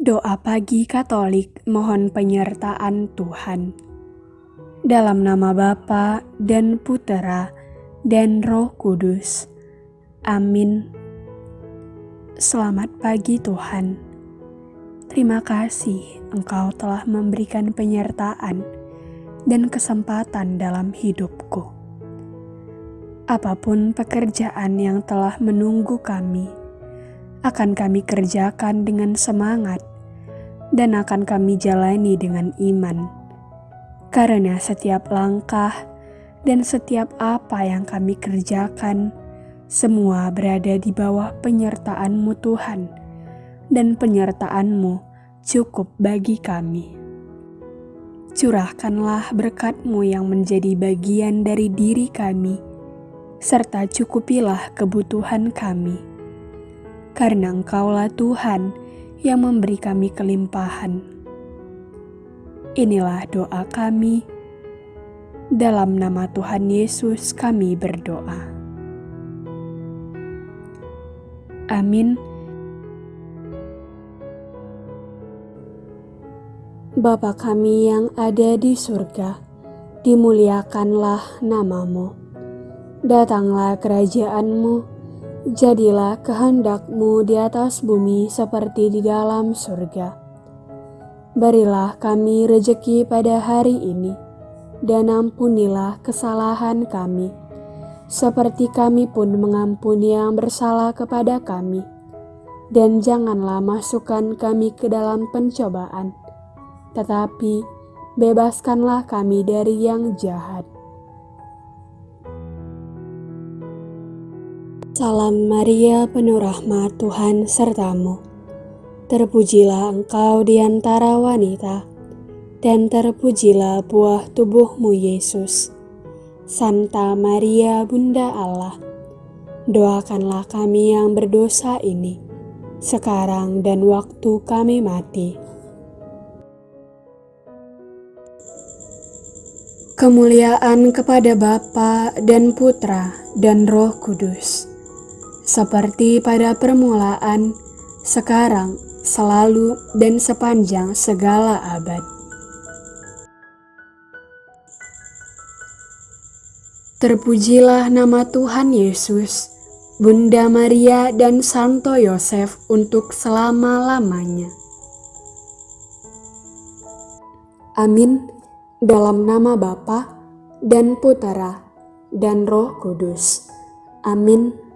Doa pagi Katolik mohon penyertaan Tuhan. Dalam nama Bapa dan Putera dan Roh Kudus. Amin. Selamat pagi Tuhan. Terima kasih Engkau telah memberikan penyertaan dan kesempatan dalam hidupku. Apa pun pekerjaan yang telah menunggu kami, akan kami kerjakan dengan semangat dan akan kami jalani dengan iman. Karena setiap langkah dan setiap apa yang kami kerjakan, semua berada di bawah penyertaan-Mu Tuhan, dan penyertaan-Mu cukup bagi kami. Curahkanlah berkat-Mu yang menjadi bagian dari diri kami, serta cukupilah kebutuhan kami karena Engkaulah Tuhan yang memberi kami kelimpahan. Inilah doa kami. Dalam nama Tuhan Yesus kami berdoa. Amin. Bapa kami yang ada di surga, dimuliakanlah namamu. Datanglah kerajaanmu, Jadilah kehendakmu di atas bumi seperti di dalam surga. Berilah kami rejeki pada hari ini, dan ampunilah kesalahan kami, seperti kami pun mengampuni yang bersalah kepada kami. Dan janganlah masukkan kami ke dalam pencobaan, tetapi bebaskanlah kami dari yang jahat Salam Maria, penuh rahmat Tuhan sertamu. Terpujilah engkau di antara wanita, dan terpujilah buah tubuhmu Yesus. Santa Maria, Bunda Allah, doakanlah kami yang berdosa ini, sekarang dan waktu kami mati. Kemuliaan kepada Bapa dan Putra dan Roh Kudus seperti pada permulaan, sekarang, selalu, dan sepanjang segala abad. Terpujilah nama Tuhan Yesus, Bunda Maria, dan Santo Yosef untuk selama-lamanya. Amin. Dalam nama Bapa dan Putera dan Roh Kudus. Amin.